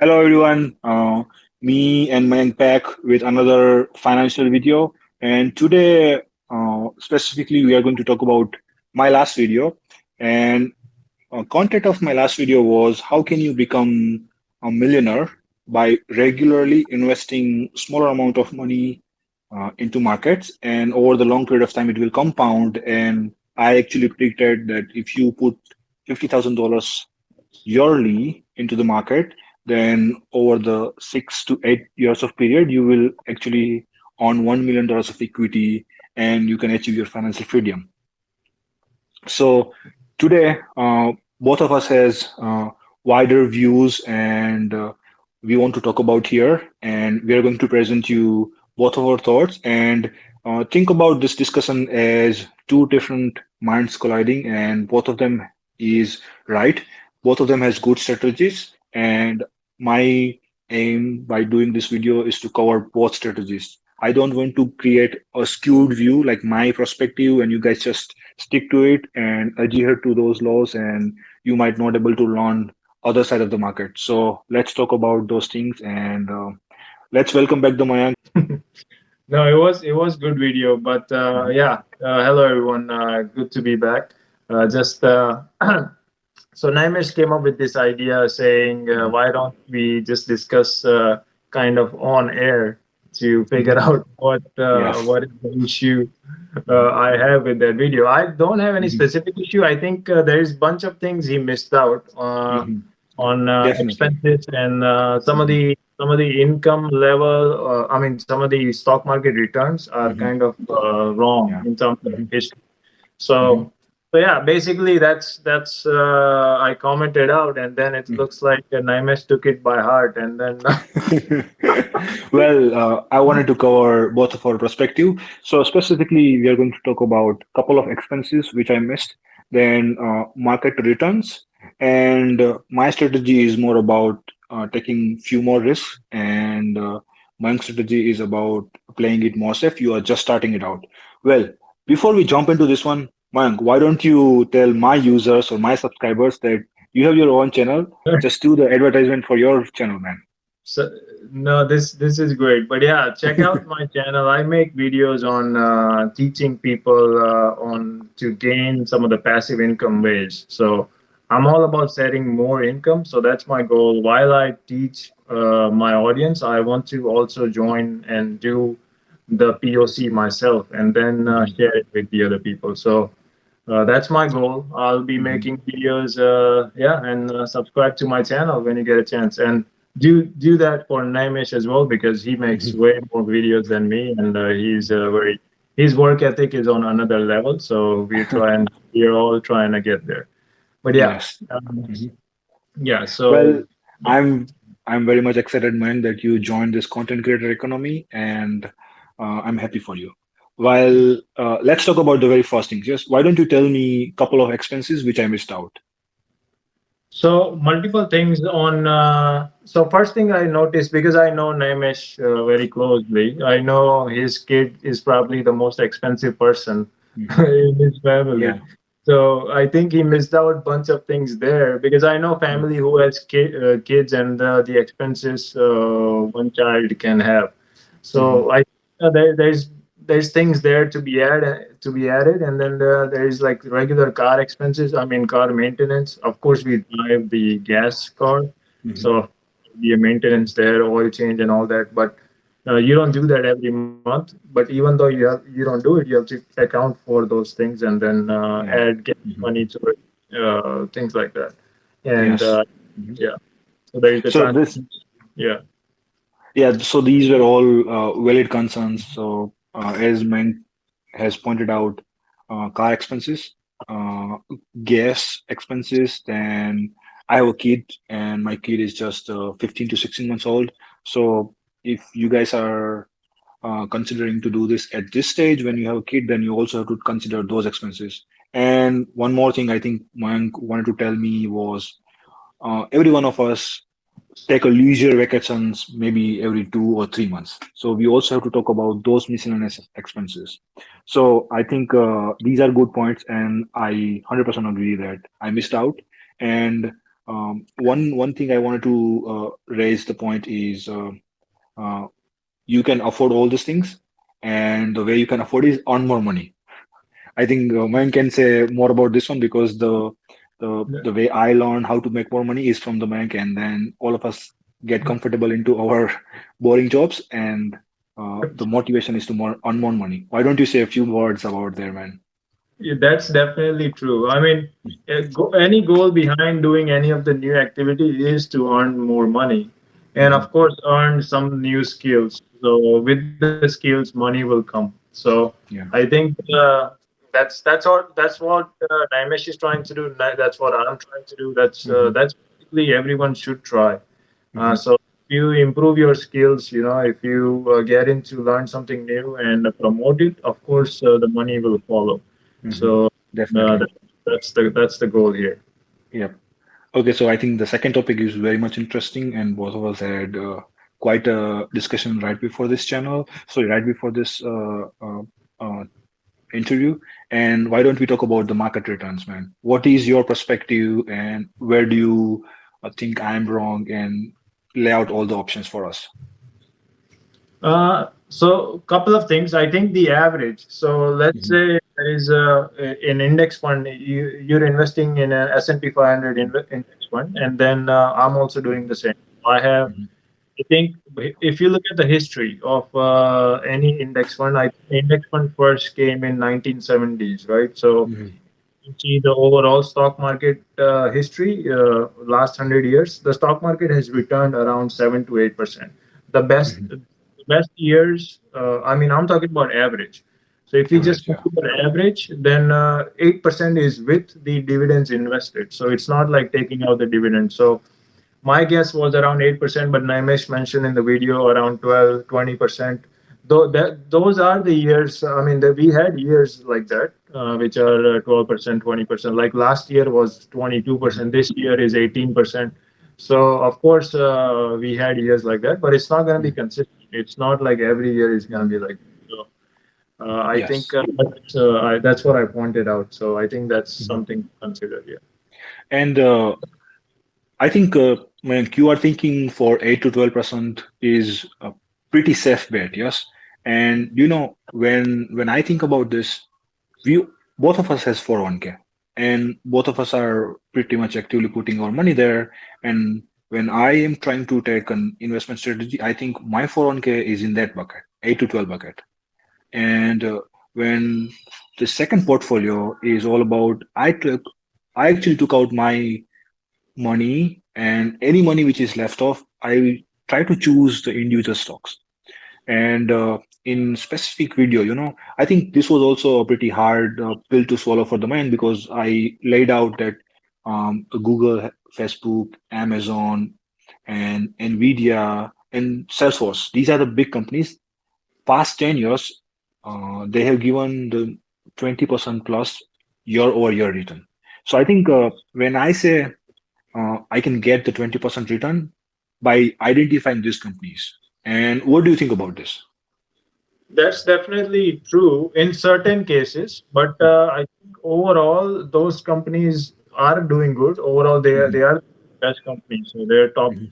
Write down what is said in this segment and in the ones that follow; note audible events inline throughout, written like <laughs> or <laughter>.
Hello everyone, uh, me and Mayank back with another financial video. And today, uh, specifically, we are going to talk about my last video. And uh, content of my last video was how can you become a millionaire by regularly investing smaller amount of money uh, into markets and over the long period of time it will compound and i actually predicted that if you put $50000 yearly into the market then over the six to eight years of period you will actually earn one million dollars of equity and you can achieve your financial freedom. So today uh, both of us has uh, wider views and uh, we want to talk about here and we are going to present you both of our thoughts and uh, think about this discussion as two different minds colliding and both of them is right. Both of them has good strategies and my aim by doing this video is to cover both strategies i don't want to create a skewed view like my perspective and you guys just stick to it and adhere to those laws and you might not able to learn other side of the market. So let's talk about those things and uh, let's welcome back the Mayank. <laughs> no, it was it was good video, but uh, yeah. Uh, hello everyone, uh, good to be back. Uh, just uh, <clears throat> so Naimesh came up with this idea saying, why don't we just discuss kind of on air to figure out what yes. what is the issue I have with that video. I don't have any mm-hmm. specific issue. I think there is a bunch of things he missed out. Mm -hmm on uh, expenses and uh, some of the some of the income level. Uh, I mean, some of the stock market returns are mm-hmm. kind of wrong yeah. in terms of mm-hmm. history. So. So yeah, basically that's that's uh, I commented out, and then it mm. looks like uh, Naimesh took it by heart, and then. <laughs> well, uh, I wanted to cover both of our perspective. So specifically, we are going to talk about a couple of expenses which I missed, then market returns, and uh, my strategy is more about uh, taking few more risks and uh, my strategy is about playing it more safe you are just starting it out well before we jump into this one Mayank, why don't you tell my users or my subscribers that you have your own channel just do the advertisement for your channel man so no this this is great but yeah check out my <laughs> channel i make videos on uh, teaching people uh, on to gain some of the passive income ways so I'm all about setting more income. So that's my goal. While I teach uh, my audience, I want to also join and do the POC myself and then uh, share it with the other people. So uh, that's my goal. I'll be mm-hmm. making videos, uh, yeah, and uh, subscribe to my channel when you get a chance. And do do that for Naimesh as well because he makes mm-hmm. way more videos than me, and uh, he's very his work ethic is on another level. So we <laughs> try and we're all trying to get there but yeah yes. um, mm-hmm. yeah so well i'm i'm very much excited man that you joined this content creator economy and uh, i'm happy for you while uh, let's talk about the very first thing just why don't you tell me a couple of expenses which i missed out so multiple things on uh, so first thing i noticed because i know Naimesh uh, very closely i know his kid is probably the most expensive person mm-hmm. <laughs> in his family yeah. So I think he missed out a bunch of things there because I know family who has ki uh, kids and uh, the expenses uh, one child can have. So mm -hmm. I uh, there, there's there's things there to be added to be added, and then uh, there's like regular car expenses. I mean car maintenance. Of course, we drive the gas car, mm -hmm. so the maintenance there, oil change, and all that, but uh, you don't do that every month, but even though you have you don't do it, you have to account for those things and then uh, yeah. add get mm -hmm. money to it, uh, things like that. And yes. mm -hmm. yeah, so there is the so this, yeah, yeah. So these were all uh, valid concerns. So uh, as Mayank has pointed out, uh, car expenses, gas expenses, then I have a kid, and my kid is just 15 to 16 months old. So if you guys are uh, considering to do this at this stage when you have a kid, then you also have to consider those expenses. And one more thing I think Mayank wanted to tell me was uh, every one of us take a leisure vacations maybe every two or three months. So we also have to talk about those miscellaneous expenses. So I think uh, these are good points and I 100% agree that I missed out. And um, one one thing I wanted to uh, raise the point is uh, uh, you can afford all these things, and the way you can afford is earn more money. I think uh, can say more about this one because the the Yeah. the way I learned how to make more money is from the bank, and then all of us get comfortable into our <laughs> boring jobs, and uh, the motivation is to more earn more money. Why don't you say a few words about there, man? Yeah, that's definitely true. I mean, any goal behind doing any of the new activity is to earn more money, and of course, earn some new skills. So with the skills, money will come. So Yeah. I think uh, that's that's what that's what uh, Naimesh is trying to do. That's what I'm trying to do. That's uh, Mhm. that's basically everyone should try. Uh, Mhm. so if you improve your skills, you know, if you uh, get into learn something new and promote it, of course, uh, the money will follow. Mhm. So uh, Definitely. that, that's the that's the goal here. Yep. Okay, so I think the second topic is very much interesting, and both of us had uh, quite a discussion right before this channel. So right before this uh, uh, uh, interview, and why don't we talk about the market returns, man? What is your perspective, and where do you uh, think I'm wrong, and lay out all the options for us? Uh, so couple of things. I think the average. So let's Mhm. say there is a, an index fund. You you're investing in an S and P 500 index fund, and then uh, I'm also doing the same. I have. Mhm. I think if you look at the history of uh, any index fund, I index fund first came in 1970s, right? So Mhm. you see the overall stock market uh, history uh, last 100 years the stock market has returned around 7 to 8 percent the best Mhm. the best years uh, i mean i'm talking about average so if you just Average, yeah. consider average then uh, 8 percent is with the dividends invested so it's not like taking out the dividend so my guess was around 8%, but Naimesh mentioned in the video around 12, 20%. Though that those are the years, I mean, the, we had years like that, uh, which are uh, 12%, 20%. Like last year was 22%, this year is 18%. So, of course, uh, we had years like that, but it's not going to be consistent. It's not like every year is going to be like so, uh, I Yes. think uh, that's, uh, I, that's what I pointed out. So, I think that's Mhm. something to consider here. And uh, I think uh, when you are thinking for 8 to 12% is a pretty safe bet, yes. And you know, when when I think about this, we both of us has 401k and both of us are pretty much actively putting our money there. And when I am trying to take an investment strategy, I think my 401k is in that bucket, 8 to 12 bucket. And uh, when the second portfolio is all about, I took, I actually took out my money and any money which is left off, I try to choose the individual stocks. And uh, in specific video, you know, I think this was also a pretty hard uh, pill to swallow for the mind because I laid out that um, Google, Facebook, Amazon, and Nvidia and Salesforce, these are the big companies. Past 10 years, uh, they have given the 20% plus year over year return. So I think uh, when I say uh, I can get the 20% return by identifying these companies. And what do you think about this? That's definitely true in certain cases, but uh, I think overall those companies are doing good. Overall, they are Mhm. they are best companies. So they're top. Mhm.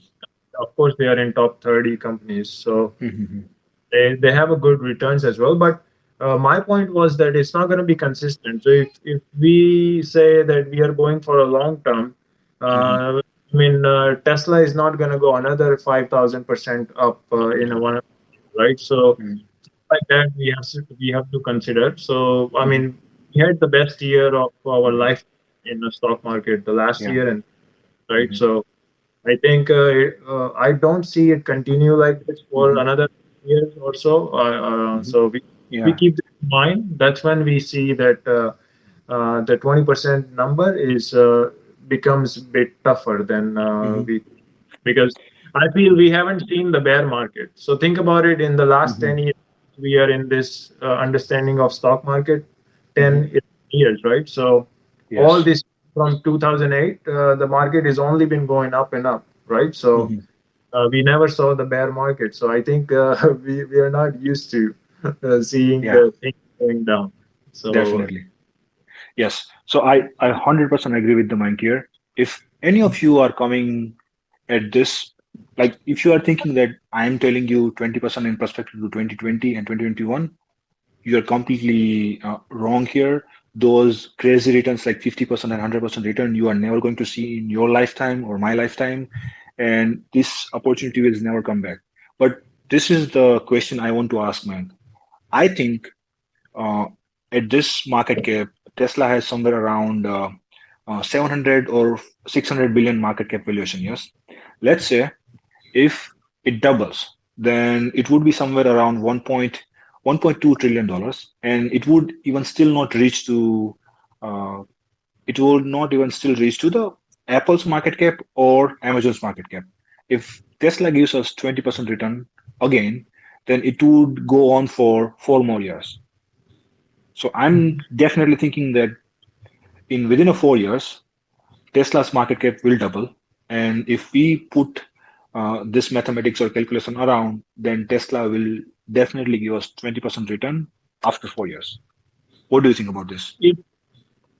Of course, they are in top thirty companies. So Mhm. they they have a good returns as well. But uh, my point was that it's not going to be consistent. So if if we say that we are going for a long term, uh, I mean uh, Tesla is not going to go another five thousand percent up uh, in a one right. So Mhm. like that we have to we have to consider. So I mean, we had the best year of our life in the stock market the last Yeah. year, and right. Mhm. So I think uh, it- uh, I don't see it continue like this for Mhm. another year or so. Uh, uh, Mhm. so we we keep this in mind. That's when we see that uh, uh, the twenty percent number is uh, becomes a bit tougher than uh, Mhm. we because I feel we haven't seen the bear market. So think about it. In the last Mhm. ten years, we are in this uh, understanding of stock market 10 years, right? So all this from 2008, uh, the market has only been going up and up, right? So Mhm. uh, we never saw the bear market. So I think uh, <laughs> we, we are not used to uh, seeing Yeah. the thing going down. So Definitely. Yes. So I, I 100% agree with the Mayank here. If any of you are coming at this, like if you are thinking that I'm telling you 20% in perspective to 2020 and 2021, you're completely uh, wrong here. Those crazy returns like 50% and 100% return, you are never going to see in your lifetime or my lifetime. And this opportunity will never come back. But this is the question I want to ask, man. I think uh, at this market cap, Tesla has somewhere around uh, uh, 700 or 600 billion market cap valuation. Yes, let's say if it doubles, then it would be somewhere around 1.1.2 trillion dollars, and it would even still not reach to uh, it would not even still reach to the Apple's market cap or Amazon's market cap. If Tesla gives us 20% return again, then it would go on for four more years. So I'm definitely thinking that in within a four years, Tesla's market cap will double. And if we put uh, this mathematics or calculation around, then Tesla will definitely give us 20% return after four years. What do you think about this? It,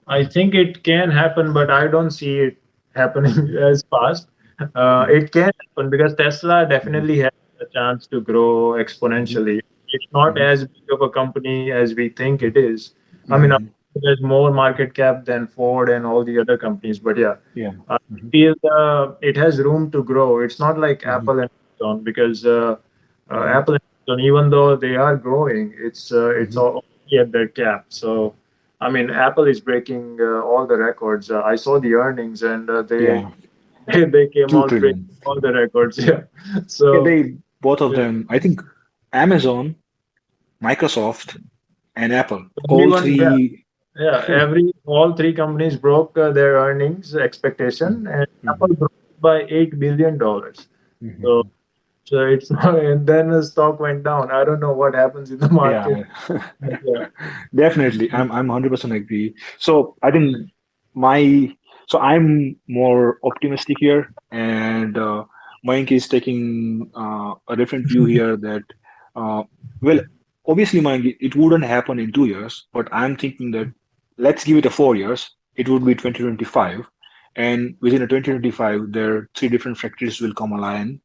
I think it can happen, but I don't see it happening <laughs> as fast. Uh, it can happen because Tesla definitely has a chance to grow exponentially. It's not mm-hmm. as big of a company as we think it is. I mean, mm-hmm there's more market cap than Ford and all the other companies. But yeah, yeah, uh, mm-hmm. feel uh, it has room to grow. It's not like mm-hmm. Apple and Amazon because uh, uh Apple and Amazon, even though they are growing, it's uh, it's mm-hmm. already at their cap. So, I mean, Apple is breaking uh, all the records. I saw the earnings and they, yeah. they, <laughs> they came Two out breaking all the records. <laughs> Yeah, so yeah, they both of them. I think Amazon, Microsoft, and Apple. All three yeah, every all three companies broke uh, their earnings expectation, and mm-hmm. Apple broke by eight billion dollars. Mm-hmm. So, so it's <laughs> and then the stock went down. I don't know what happens in the market. Yeah, <laughs> yeah. definitely, I'm I'm hundred percent agree. So I think my so I'm more optimistic here, and uh, Mike is taking uh, a different view <laughs> here that uh, well obviously it wouldn't happen in two years, but I'm thinking that let's give it a four years, it would be 2025. And within a 2025, there are three different factories will come online.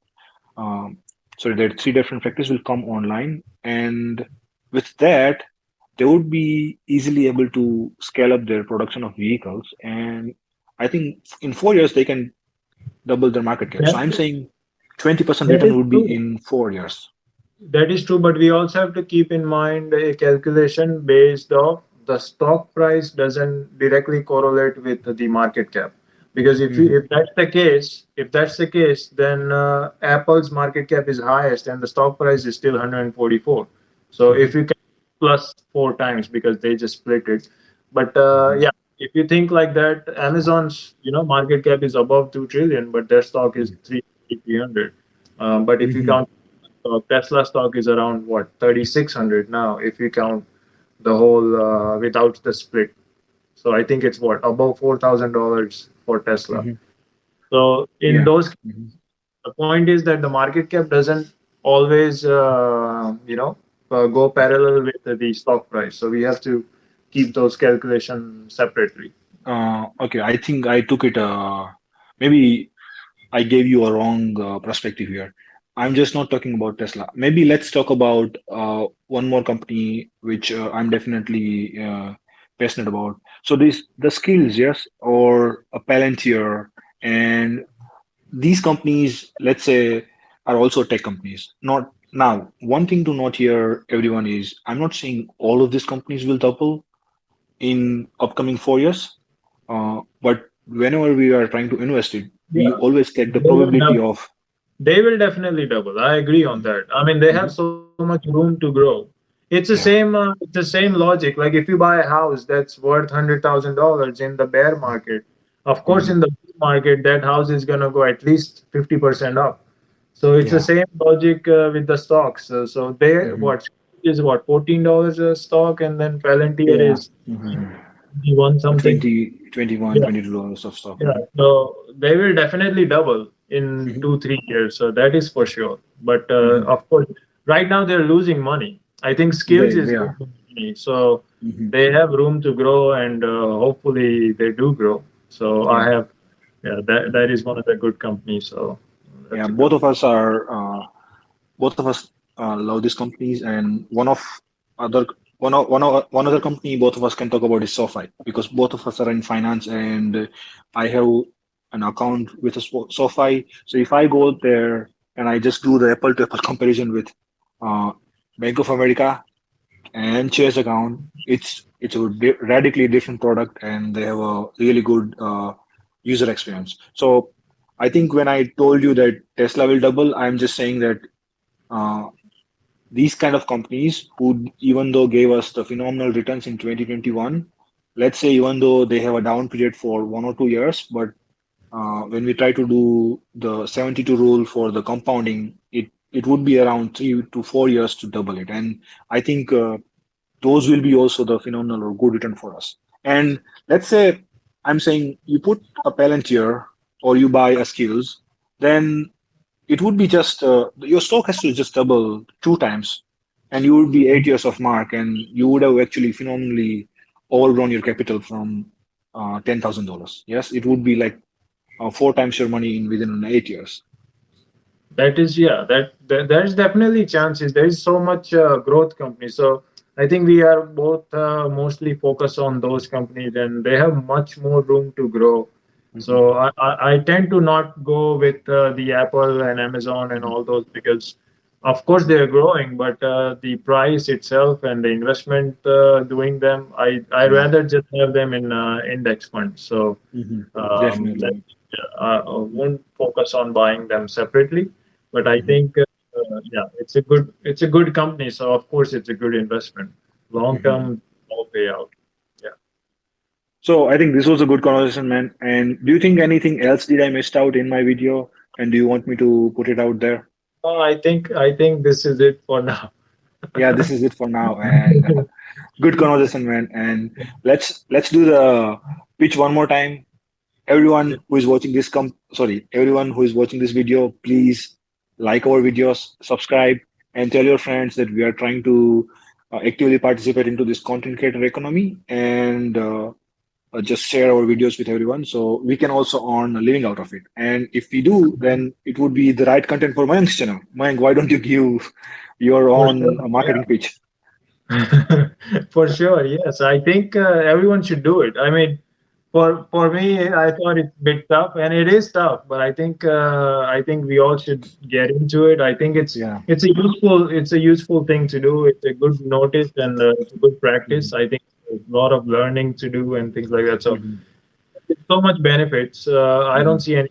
Um, so there are three different factories will come online. And with that, they would be easily able to scale up their production of vehicles. And I think in four years, they can double their market cap. so I'm saying 20% return would be in four years. That is true, but we also have to keep in mind a calculation based off the stock price doesn't directly correlate with the market cap because if mm-hmm. you, if that's the case if that's the case then uh, apple's market cap is highest and the stock price is still 144 so if you can plus four times because they just split it but uh, mm-hmm. yeah if you think like that amazon's you know market cap is above 2 trillion but their stock is 300 um, but if mm-hmm. you count uh, tesla stock is around what 3600 now if you count the whole uh, without the split. So I think it's what above four thousand dollars for Tesla. Mm-hmm. So in yeah. those, mm-hmm. the point is that the market cap doesn't always, uh, you know, uh, go parallel with the, the, stock price. So we have to keep those calculations separately. Uh, okay, I think I took it. Uh, maybe I gave you a wrong uh, perspective here. I'm just not talking about Tesla. Maybe let's talk about uh, one more company which uh, I'm definitely uh, passionate about. So these the Skillz, yes, or a Palantir, and these companies, let's say, are also tech companies. Not now. One thing to note here, everyone, is I'm not saying all of these companies will double in upcoming four years, uh, but whenever we are trying to invest it, yeah. we always take the probability of they will definitely double. I agree on that. I mean, they have mm-hmm. so much room to grow. It's the same. Uh, it's the same logic. Like if you buy a house that's worth hundred thousand dollars in the bear market, of course, mm-hmm. in the market that house is gonna go at least fifty percent up. So it's yeah. the same logic uh, with the stocks. Uh, so they mm-hmm. what is what fourteen dollars a stock, and then Palantir yeah. is mm-hmm. One something 20, 21 yeah. 22 dollars of stock. Yeah. So they will definitely double in mm-hmm. two three years so that is for sure but uh, mm-hmm. of course right now they're losing money i think Skillz they, is money, so mm-hmm. they have room to grow and uh, hopefully they do grow so i have yeah, that that is one of the good companies. So yeah, both of us are uh, both of us uh, love these companies, and one of other one one one other company both of us can talk about is SoFi because both of us are in finance, and I have an account with a SoFi. So if I go there and I just do the apple to apple comparison with uh, Bank of America and Chase account, it's it's a radically different product, and they have a really good uh, user experience. So I think when I told you that Tesla will double, I'm just saying that uh, these kind of companies who, even though gave us the phenomenal returns in 2021, let's say even though they have a down period for one or two years, but uh, when we try to do the 72 rule for the compounding, it it would be around three to four years to double it. And I think uh, those will be also the phenomenal or good return for us. And let's say I'm saying you put a Palantir or you buy a Skillz, then it would be just uh, your stock has to just double two times, and you would be eight years of mark, and you would have actually phenomenally overgrown your capital from uh, ten thousand dollars. Yes, it would be like uh, four times your money in within eight years. That is, yeah, that, that there's definitely chances. There is so much uh, growth company. So I think we are both uh, mostly focused on those companies, and they have much more room to grow so I, I, tend to not go with uh, the Apple and Amazon and all those because, of course, they're growing, but uh, the price itself and the investment uh, doing them, I I mm-hmm. rather just have them in uh, index funds. So mm-hmm. um, that, I won't focus on buying them separately, but I mm-hmm. think uh, yeah, it's a good it's a good company. So of course, it's a good investment, long term, mm-hmm. no payout. So I think this was a good conversation, man. And do you think anything else did I missed out in my video? And do you want me to put it out there? Oh, I think I think this is it for now. <laughs> yeah, this is it for now. And uh, good conversation, man. And let's let's do the pitch one more time. Everyone who is watching this come sorry, everyone who is watching this video, please like our videos, subscribe, and tell your friends that we are trying to uh, actively participate into this content creator economy and uh, uh, just share our videos with everyone so we can also earn a living out of it and if we do then it would be the right content for Mayank's channel Mayank why don't you give your own sure. marketing yeah. pitch <laughs> for sure yes I think uh, everyone should do it I mean for for me I thought it's a bit tough and it is tough but I think uh, I think we all should get into it I think it's yeah. it's a useful it's a useful thing to do it's a good notice and a good practice mm -hmm. I think a lot of learning to do and things like that. So mm-hmm. so much benefits. Uh, I don't mm-hmm. see any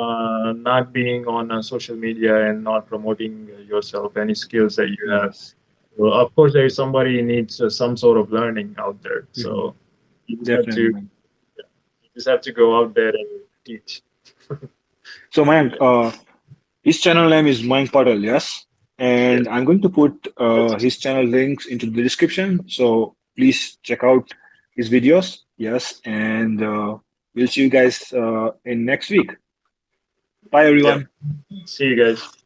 uh, not being on uh, social media and not promoting yourself, any skills that you have. Well, of course, there is somebody needs uh, some sort of learning out there. So mm-hmm. you just have to you just have to go out there and teach. <laughs> so, Mayank, uh, his channel name is Mayank Patel, yes? And I'm going to put uh, his channel links into the description. So please check out his videos. Yes, and uh, we'll see you guys uh, in next week. Bye, everyone. Yeah. See you guys.